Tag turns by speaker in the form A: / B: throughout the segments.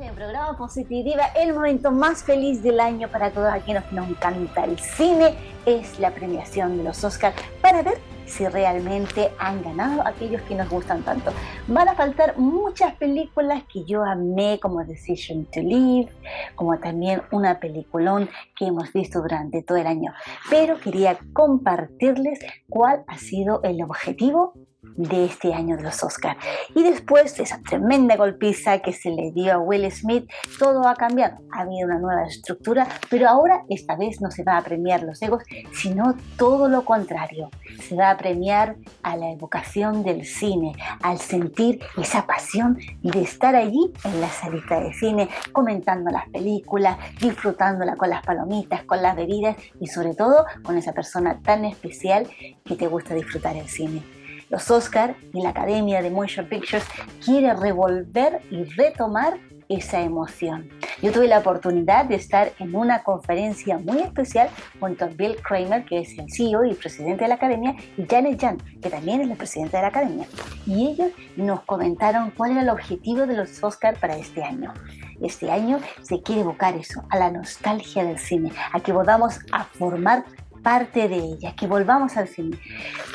A: el programa Positiva, el momento más feliz del año para todos aquellos que nos encanta el cine es la premiación de los Oscars para ver si realmente han ganado aquellos que nos gustan tanto. Van a faltar muchas películas que yo amé, como Decision to Live, como también una peliculón que hemos visto durante todo el año. Pero quería compartirles cuál ha sido el objetivo de este año de los Oscars. Y después de esa tremenda golpiza que se le dio a Will Smith, todo ha cambiado. Ha habido una nueva estructura, pero ahora esta vez no se va a premiar los egos, sino todo lo contrario. Se va a premiar a la evocación del cine, al sentir esa pasión de estar allí en la salita de cine, comentando las películas, disfrutándola con las palomitas, con las bebidas y sobre todo con esa persona tan especial que te gusta disfrutar el cine los Oscar y la Academia de Motion Pictures quiere revolver y retomar esa emoción. Yo tuve la oportunidad de estar en una conferencia muy especial junto a Bill Kramer, que es el CEO y presidente de la Academia, y Janet Jan, que también es la presidenta de la Academia. Y ellos nos comentaron cuál era el objetivo de los Oscar para este año. Este año se quiere evocar eso, a la nostalgia del cine, a que volvamos a formar parte de ella, que volvamos al cine.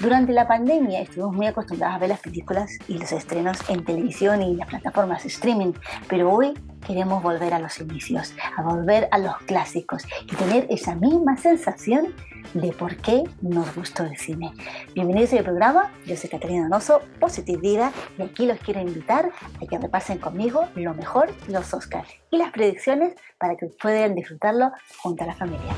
A: Durante la pandemia estuvimos muy acostumbrados a ver las películas y los estrenos en televisión y las plataformas streaming, pero hoy queremos volver a los inicios, a volver a los clásicos y tener esa misma sensación de por qué nos gustó el cine. Bienvenidos al programa, yo soy Catalina Donoso, Positive Vida, y aquí los quiero invitar a que repasen conmigo lo mejor los Oscars y las predicciones para que puedan disfrutarlo junto a la familia.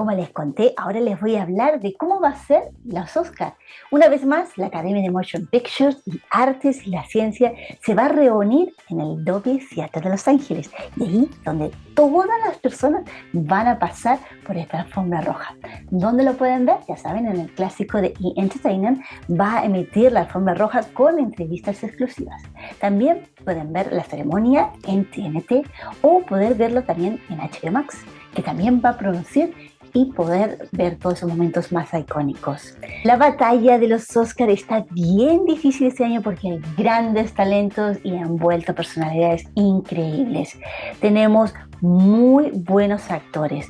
A: Como les conté, ahora les voy a hablar de cómo va a ser los Oscars. Una vez más, la Academia de Motion Pictures y Artes y la Ciencia se va a reunir en el Dolby Theatre de Los Ángeles, de ahí donde todas las personas van a pasar por esta alfombra roja. ¿Dónde lo pueden ver? Ya saben, en el clásico de E! Entertainment va a emitir la alfombra roja con entrevistas exclusivas. También pueden ver la ceremonia en TNT o poder verlo también en HBO Max, que también va a producir y poder ver todos esos momentos más icónicos. La batalla de los Oscars está bien difícil este año porque hay grandes talentos y han vuelto personalidades increíbles. Tenemos muy buenos actores.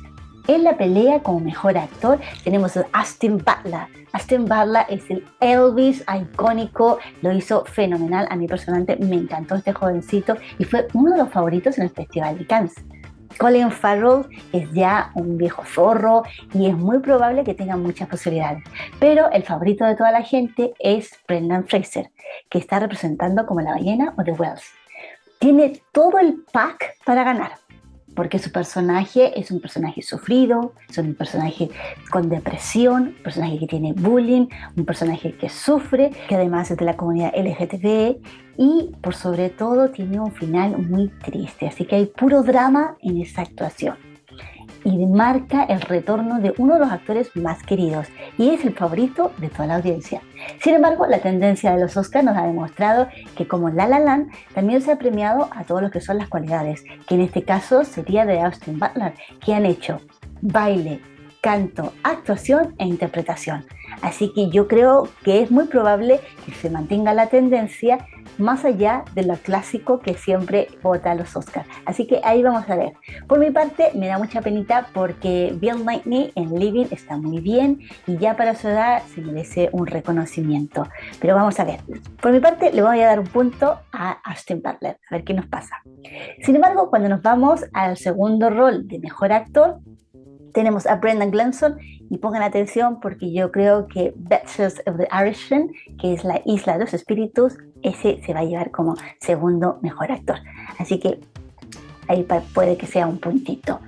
A: En la pelea como mejor actor tenemos a Austin Butler. Austin Butler es el Elvis icónico, lo hizo fenomenal. A mí personalmente me encantó este jovencito y fue uno de los favoritos en el Festival de Cannes. Colin Farrell es ya un viejo zorro y es muy probable que tenga muchas posibilidades. Pero el favorito de toda la gente es Brendan Fraser, que está representando como la ballena o The Wells. Tiene todo el pack para ganar porque su personaje es un personaje sufrido, es un personaje con depresión, un personaje que tiene bullying, un personaje que sufre, que además es de la comunidad LGTB y por sobre todo tiene un final muy triste, así que hay puro drama en esa actuación y marca el retorno de uno de los actores más queridos y es el favorito de toda la audiencia. Sin embargo, la tendencia de los Oscars nos ha demostrado que como La La Land también se ha premiado a todos lo que son las cualidades, que en este caso sería de Austin Butler, que han hecho baile, canto, actuación e interpretación. Así que yo creo que es muy probable que se mantenga la tendencia más allá de lo clásico que siempre vota los Oscars. Así que ahí vamos a ver. Por mi parte, me da mucha penita porque Bill Knightley en Living está muy bien y ya para su edad se merece un reconocimiento. Pero vamos a ver. Por mi parte, le voy a dar un punto a Austin Butler, a ver qué nos pasa. Sin embargo, cuando nos vamos al segundo rol de mejor actor, tenemos a Brendan Glenson y pongan atención porque yo creo que Betches of the Irishman, que es la isla de los espíritus, ese se va a llevar como segundo mejor actor. Así que ahí puede que sea un puntito.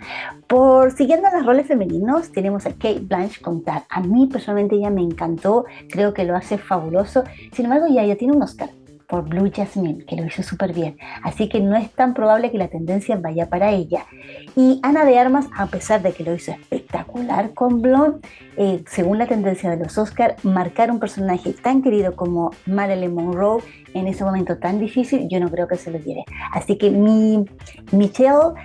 A: Por siguiendo los roles femeninos, tenemos a Kate Blanche contar. A mí personalmente ella me encantó, creo que lo hace fabuloso. Sin embargo, ya, ya tiene un Oscar por Blue Jasmine, que lo hizo súper bien. Así que no es tan probable que la tendencia vaya para ella. Y Ana de Armas, a pesar de que lo hizo espectacular con Blonde, eh, según la tendencia de los Oscars, marcar un personaje tan querido como Marilyn Monroe en ese momento tan difícil, yo no creo que se lo lleve. Así que mi Michelle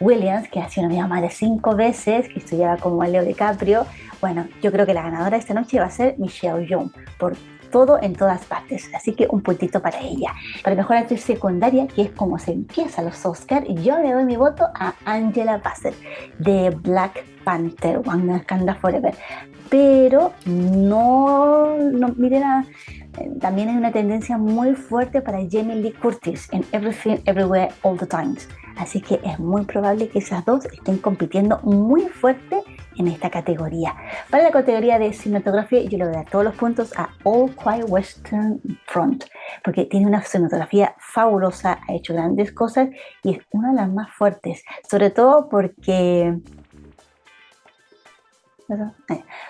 A: Williams, que ha sido nominada más de cinco veces, que estudiaba como Leo DiCaprio. Bueno, yo creo que la ganadora esta noche va a ser Michelle Yeoh, por todo en todas partes. Así que un puntito para ella. Para mejor actriz secundaria, que es como se empieza los Oscars, yo le doy mi voto a Angela Bassett de Black Panther, Wakanda Forever. Pero no, no miren, eh, también hay una tendencia muy fuerte para Jamie Lee Curtis en Everything Everywhere All the Times. Así que es muy probable que esas dos estén compitiendo muy fuerte en esta categoría. Para la categoría de cinematografía yo le voy a todos los puntos a All Quiet Western Front, porque tiene una cinematografía fabulosa, ha hecho grandes cosas y es una de las más fuertes, sobre todo porque...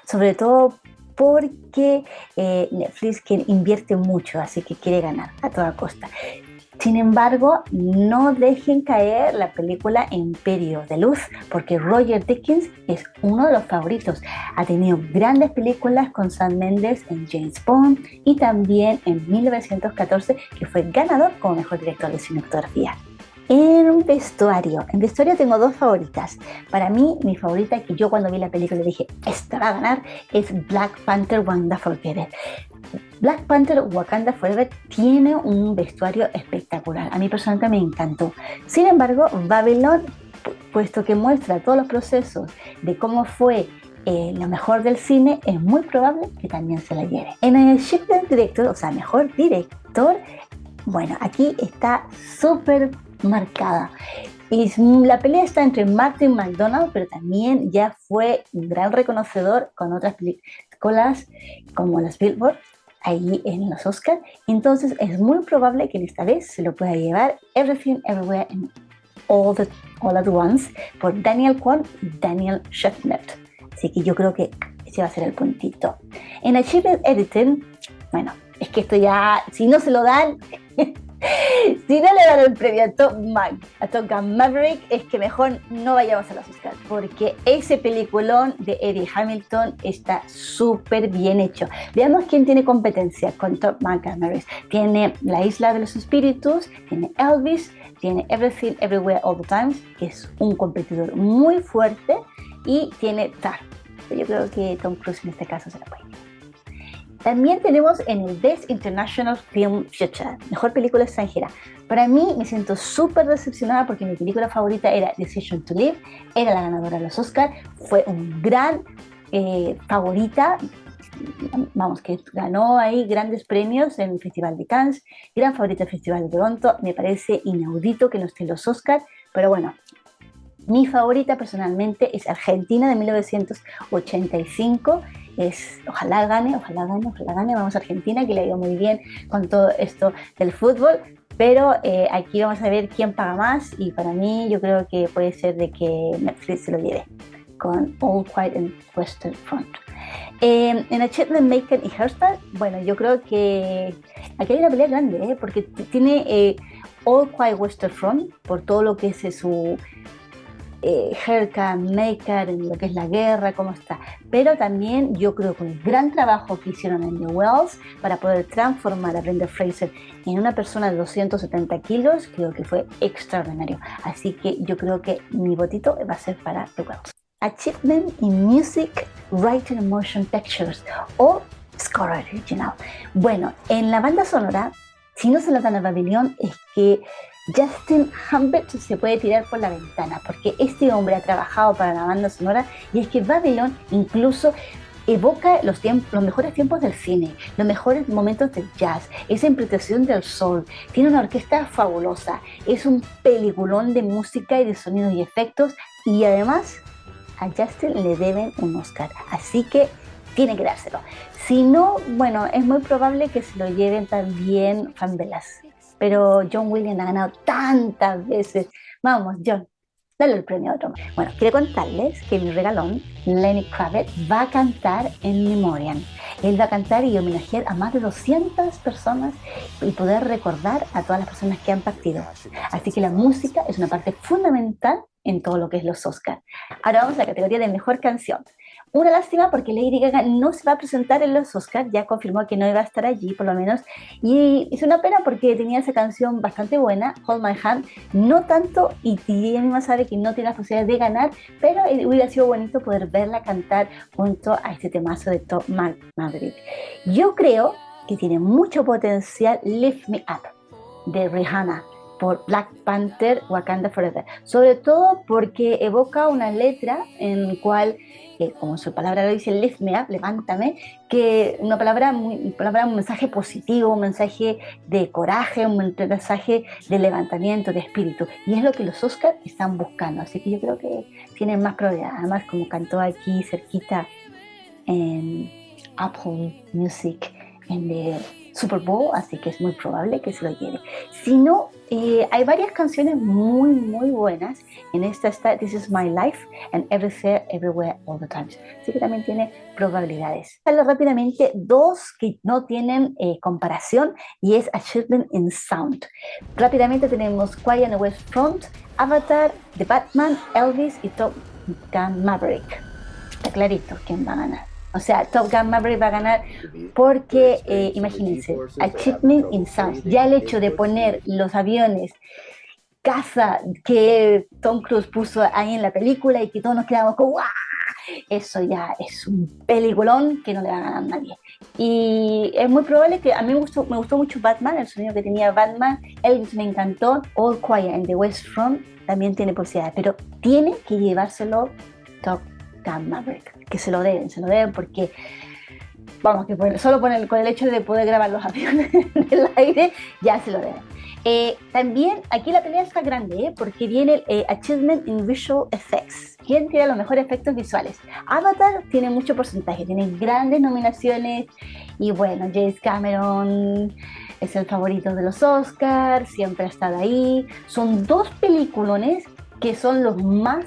A: Sobre todo porque eh, Netflix invierte mucho, así que quiere ganar a toda costa. Sin embargo, no dejen caer la película Imperio de Luz, porque Roger Dickens es uno de los favoritos. Ha tenido grandes películas con Sam Mendes en James Bond y también en 1914, que fue ganador como mejor director de cinematografía. En vestuario, en vestuario tengo dos favoritas. Para mí, mi favorita que yo cuando vi la película dije, esta va a ganar, es Black Panther Wanda Forever. Black Panther Wakanda Forever tiene un vestuario espectacular. A mí personalmente me encantó. Sin embargo, Babylon, puesto que muestra todos los procesos de cómo fue eh, lo mejor del cine, es muy probable que también se la lleve. En el Shift Director, o sea, mejor director, bueno, aquí está súper marcada. Y la pelea está entre Martin McDonald, pero también ya fue un gran reconocedor con otras películas como las Billboard ahí en los Oscars. Entonces es muy probable que esta vez se lo pueda llevar Everything Everywhere and All, the, All at Once por Daniel Kwan y Daniel Scheffnert. Así que yo creo que ese va a ser el puntito. En Achievement Editing, bueno, es que esto ya, si no se lo dan, si no le dan el premio a Top, a Top Gun Maverick, es que mejor no vayamos a los Oscars, porque ese peliculón de Eddie Hamilton está súper bien hecho. Veamos quién tiene competencia con Top Gun Maverick. Tiene La Isla de los Espíritus, tiene Elvis, tiene Everything Everywhere All the Times, que es un competidor muy fuerte, y tiene Tar. Yo creo que Tom Cruise en este caso se la puede. También tenemos en el Best International Film Feature, mejor película extranjera. Para mí me siento súper decepcionada porque mi película favorita era Decision to Live, era la ganadora de los Oscars, fue un gran eh, favorita, vamos, que ganó ahí grandes premios en el Festival de Cannes, gran favorita del Festival de Toronto, me parece inaudito que no esté los Oscars, pero bueno, mi favorita personalmente es Argentina de 1985 es, ojalá gane, ojalá gane, ojalá gane, vamos a Argentina, que le ha ido muy bien con todo esto del fútbol, pero eh, aquí vamos a ver quién paga más y para mí yo creo que puede ser de que Netflix se lo lleve con All Quiet in Western Front. Eh, en Achievement Maker y Hairstyle, bueno, yo creo que aquí hay una pelea grande, ¿eh? porque tiene eh, All Quiet Western Front por todo lo que es su eh, Herka, Maker, en lo que es la guerra, cómo está. Pero también yo creo que el gran trabajo que hicieron en The Wells para poder transformar a Brenda Fraser en una persona de 270 kilos, creo que fue extraordinario. Así que yo creo que mi votito va a ser para The Wells. Achievement in Music, Writing Motion Pictures o Score Original. Bueno, en la banda sonora, si no se lo dan a Babylon, es que Justin Humbert se puede tirar por la ventana, porque este hombre ha trabajado para la banda sonora y es que Babylon incluso evoca los, mejores tiempos del cine, los mejores momentos del jazz, esa interpretación del sol, tiene una orquesta fabulosa, es un peliculón de música y de sonidos y efectos y además a Justin le deben un Oscar, así que tiene que dárselo. Si no, bueno, es muy probable que se lo lleven también Fan pero John Williams ha ganado tantas veces. Vamos, John, dale el premio a otro. Bueno, quiero contarles que mi regalón, Lenny Kravitz, va a cantar en Memoriam. Él va a cantar y homenajear a más de 200 personas y poder recordar a todas las personas que han partido. Así que la música es una parte fundamental en todo lo que es los Oscars. Ahora vamos a la categoría de mejor canción. Una lástima porque Lady Gaga no se va a presentar en los Oscars, ya confirmó que no iba a estar allí por lo menos, y es una pena porque tenía esa canción bastante buena, Hold My Hand, no tanto, y ella misma sabe que no tiene la posibilidad de ganar, pero hubiera sido bonito poder verla cantar junto a este temazo de Top Maverick. Yo creo que tiene mucho potencial Lift Me Up de Rihanna por Black Panther Wakanda Forever, sobre todo porque evoca una letra en la cual, como su palabra lo dice, lift me up, levántame, que una palabra, muy, palabra, un mensaje positivo, un mensaje de coraje, un mensaje de levantamiento, de espíritu, y es lo que los Oscars están buscando, así que yo creo que tienen más probabilidad, además como cantó aquí cerquita en Apple Music, en el Super Bowl, así que es muy probable que se lo lleve. Si no, eh, hay varias canciones muy, muy buenas. En esta está This Is My Life and Everywhere, Everywhere, All the Times. Así que también tiene probabilidades. Hablo rápidamente dos que no tienen eh, comparación y es Achievement in Sound. Rápidamente tenemos Quiet on the West Front, Avatar, The Batman, Elvis y Top Gun Maverick. Está clarito quién va a ganar. O sea, Top Gun Maverick va a ganar porque, eh, imagínense, Achievement in Sound, ya el hecho de poner los aviones casa que Tom Cruise puso ahí en la película y que todos nos quedamos como ¡guau! Eso ya es un peliculón que no le va a ganar a nadie. Y es muy probable que a mí me gustó, me gustó mucho Batman, el sonido que tenía Batman, Elvis me encantó, All Quiet and the West Front también tiene posibilidades, pero tiene que llevárselo Top Maverick que se lo deben, se lo deben porque, vamos, que solo con el, hecho de poder grabar los aviones en el aire, ya se lo deben. Eh, también aquí la pelea está grande ¿eh? porque viene eh, Achievement in Visual Effects. ¿Quién tiene los mejores efectos visuales? Avatar tiene mucho porcentaje, tiene grandes nominaciones y bueno, James Cameron es el favorito de los Oscars, siempre ha estado ahí. Son dos peliculones que son los más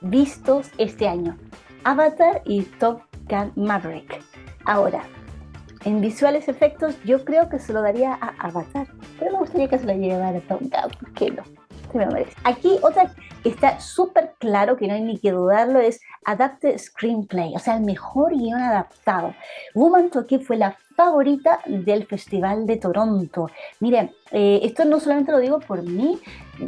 A: vistos este año. Avatar y Top Gun Maverick. Ahora, en visuales efectos yo creo que se lo daría a Avatar, pero me gustaría que se lo llevara a Top Gun, ¿por qué no? Se me merece. Aquí otra que está súper claro, que no hay ni que dudarlo, es Adapted Screenplay, o sea, el mejor guion adaptado. Woman Talking fue la favorita del Festival de Toronto. Miren, eh, esto no solamente lo digo por mí,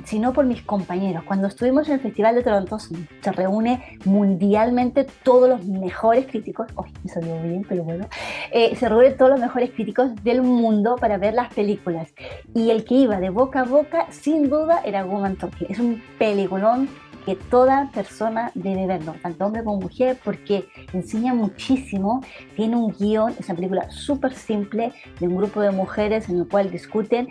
A: sino por mis compañeros. Cuando estuvimos en el Festival de Toronto se reúne mundialmente todos los mejores críticos, ¡ay, me salió bien, pero bueno! Eh, se reúnen todos los mejores críticos del mundo para ver las películas. Y el que iba de boca a boca, sin duda, era Woman Talking. Es un peliculón que toda persona debe verlo, tanto hombre como mujer, porque enseña muchísimo, tiene un guion, es una película súper simple de un grupo de mujeres en el cual discuten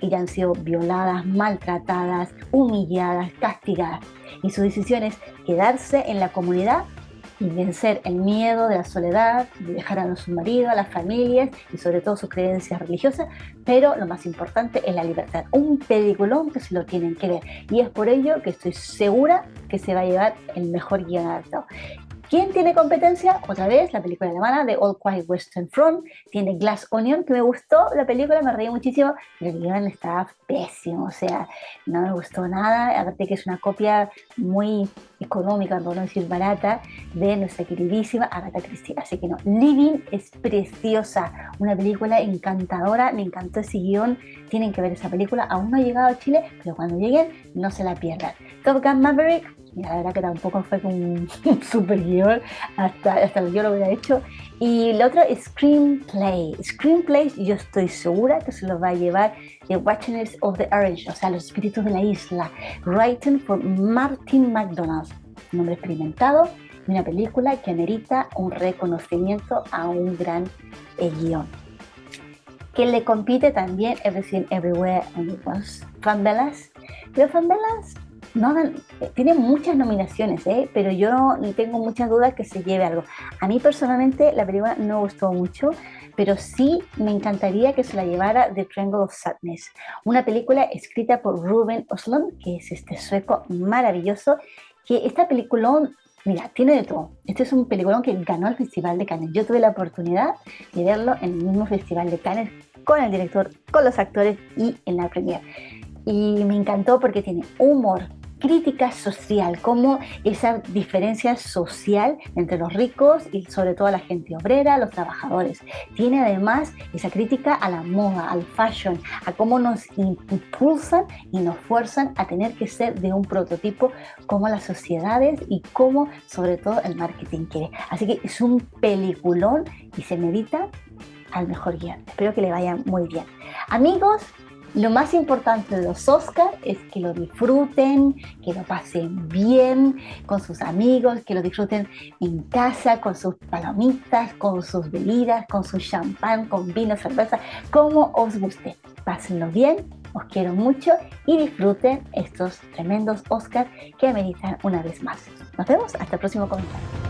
A: y han sido violadas, maltratadas, humilladas, castigadas. Y su decisión es quedarse en la comunidad y vencer el miedo de la soledad, de dejar a su marido, a las familias y sobre todo sus creencias religiosas, pero lo más importante es la libertad. Un peliculón que se lo tienen que ver y es por ello que estoy segura que se va a llevar el mejor guion adaptado. ¿Quién tiene competencia? Otra vez, la película alemana de All Quiet Western Front. Tiene Glass Onion, que me gustó la película, me reí muchísimo, pero el guion estaba pésimo, o sea, no me gustó nada. Aparte que es una copia muy económica, por no decir barata, de nuestra queridísima Agatha Christie. Así que no, Living es preciosa, una película encantadora, me encantó ese guion, tienen que ver esa película. Aún no ha llegado a Chile, pero cuando lleguen, no se la pierdan. Top Gun Maverick, la verdad que tampoco fue un super guion, hasta, hasta yo lo hubiera hecho. Y otra es Screenplay. Screenplay yo estoy segura que se lo va a llevar The Watchers of the Orange, o sea, los espíritus de la isla, written por Martin McDonald, un hombre experimentado, y una película que amerita un reconocimiento a un gran eh, guion. Que le compite también Everything Everywhere and Once, Fan Bellas. Pero Fan Bellas no, tiene muchas nominaciones, ¿eh? pero yo tengo muchas dudas que se lleve algo. A mí personalmente la película no gustó mucho, pero sí me encantaría que se la llevara The Triangle of Sadness, una película escrita por Ruben Oslund, que es este sueco maravilloso, que esta película Mira, tiene de todo. Este es un peliculón que ganó el Festival de Cannes. Yo tuve la oportunidad de verlo en el mismo Festival de Cannes con el director, con los actores y en la premiere. Y me encantó porque tiene humor, crítica social, como esa diferencia social entre los ricos y sobre todo la gente obrera, los trabajadores. Tiene además esa crítica a la moda, al fashion, a cómo nos impulsan y nos fuerzan a tener que ser de un prototipo como las sociedades y cómo sobre todo el marketing quiere. Así que es un peliculón y se medita al mejor guion. Espero que le vaya muy bien. Amigos, lo más importante de los Oscars es que lo disfruten, que lo pasen bien con sus amigos, que lo disfruten en casa, con sus palomitas, con sus bebidas, con su champán, con vino, cerveza, como os guste. Pásenlo bien, os quiero mucho y disfruten estos tremendos Oscars que ameritan una vez más. Nos vemos hasta el próximo comentario.